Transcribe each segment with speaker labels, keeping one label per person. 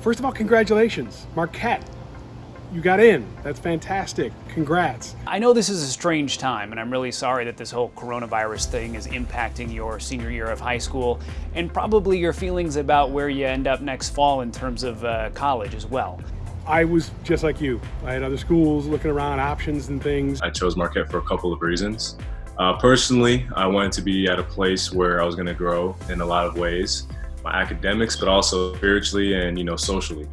Speaker 1: First of all, congratulations, Marquette. You got in. That's fantastic. Congrats.
Speaker 2: I know this is a strange time, and I'm really sorry that this whole coronavirus thing is impacting your senior year of high school and probably your feelings about where you end up next fall in terms of uh, college as well.
Speaker 1: I was just like you. I had other schools looking around options and things.
Speaker 3: I chose Marquette for a couple of reasons. Uh, personally, I wanted to be at a place where I was going to grow in a lot of ways, my academics, but also spiritually and you know socially.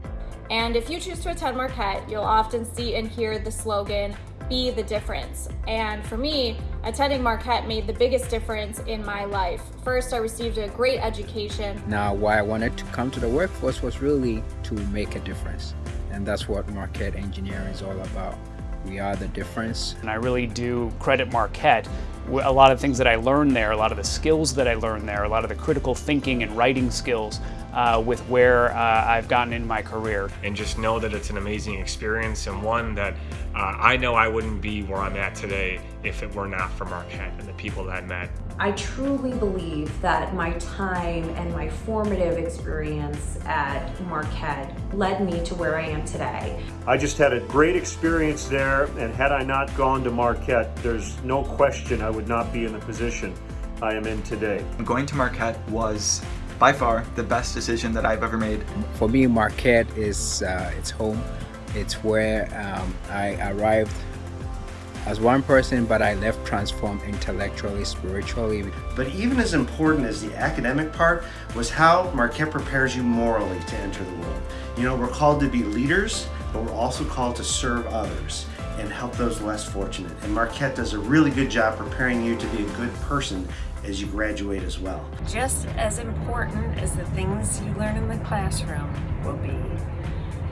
Speaker 4: And if you choose to attend Marquette, you'll often see and hear the slogan, be the difference. And for me, attending Marquette made the biggest difference in my life. First, I received a great education.
Speaker 5: Now, why I wanted to come to the workforce was really to make a difference. And that's what Marquette Engineering is all about. We are the difference.
Speaker 2: And I really do credit Marquette. A lot of things that I learned there, a lot of the skills that I learned there, a lot of the critical thinking and writing skills uh, with where uh, I've gotten in my career.
Speaker 6: And just know that it's an amazing experience and one that uh, I know I wouldn't be where I'm at today if it were not for Marquette and the people that I met.
Speaker 7: I truly believe that my time and my formative experience at Marquette led me to where I am today.
Speaker 8: I just had a great experience there and had I not gone to Marquette, there's no question I would not be in the position I am in today.
Speaker 9: Going to Marquette was by far the best decision that I've ever made.
Speaker 5: For me, Marquette is uh, it's home. It's where um, I arrived as one person, but I left transformed intellectually, spiritually.
Speaker 10: But even as important as the academic part was how Marquette prepares you morally to enter the world. You know, we're called to be leaders, but we're also called to serve others and help those less fortunate. And Marquette does a really good job preparing you to be a good person as you graduate as well.
Speaker 11: Just as important as the things you learn in the classroom will be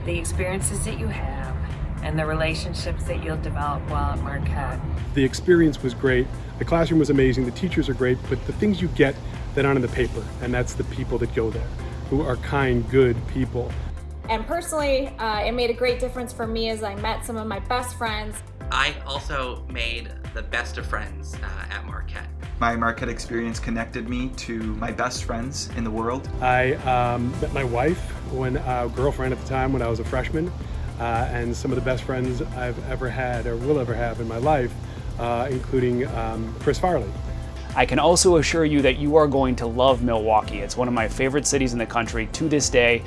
Speaker 11: the experiences that you have and the relationships that you'll develop while at Marquette.
Speaker 1: The experience was great. The classroom was amazing. The teachers are great, but the things you get that aren't in the paper, and that's the people that go there, who are kind, good people.
Speaker 4: And personally, uh, it made a great difference for me as I met some of my best friends.
Speaker 12: I also made the best of friends uh, at Marquette.
Speaker 9: My Marquette experience connected me to my best friends in the world.
Speaker 1: I um, met my wife, when uh, girlfriend at the time when I was a freshman, uh, and some of the best friends I've ever had or will ever have in my life, uh, including um, Chris Farley.
Speaker 2: I can also assure you that you are going to love Milwaukee. It's one of my favorite cities in the country to this day.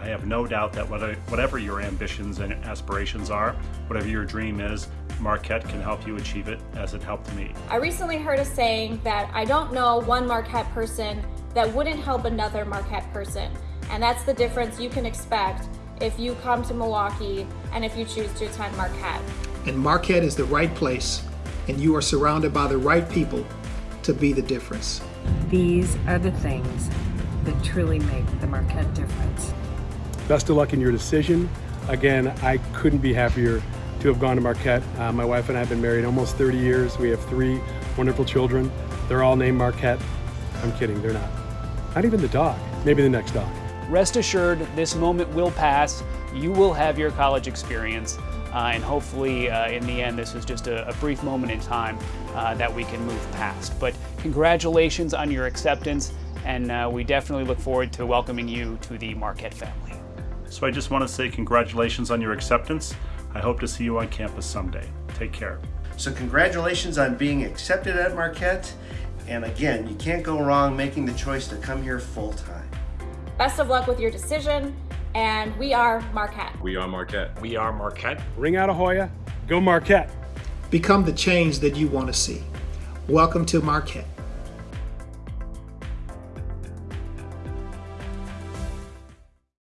Speaker 13: I have no doubt that whatever your ambitions and aspirations are, whatever your dream is, Marquette can help you achieve it as it helped me.
Speaker 4: I recently heard a saying that I don't know one Marquette person that wouldn't help another Marquette person. And that's the difference you can expect if you come to Milwaukee and if you choose to attend Marquette.
Speaker 14: And Marquette is the right place and you are surrounded by the right people to be the difference.
Speaker 11: These are the things that truly make the Marquette difference.
Speaker 1: Best of luck in your decision. Again, I couldn't be happier to have gone to Marquette. Uh, my wife and I have been married almost 30 years. We have three wonderful children. They're all named Marquette. I'm kidding, they're not. Not even the dog, maybe the next dog.
Speaker 2: Rest assured, this moment will pass. You will have your college experience. Uh, and hopefully, uh, in the end, this is just a, a brief moment in time uh, that we can move past. But congratulations on your acceptance, and uh, we definitely look forward to welcoming you to the Marquette family.
Speaker 13: So I just want to say congratulations on your acceptance. I hope to see you on campus someday. Take care.
Speaker 10: So congratulations on being accepted at Marquette. And again, you can't go wrong making the choice to come here full time.
Speaker 4: Best of luck with your decision. And we are Marquette.
Speaker 3: We are Marquette.
Speaker 6: We are Marquette.
Speaker 1: Ring out Ahoya. Go Marquette.
Speaker 14: Become the change that you want to see. Welcome to Marquette.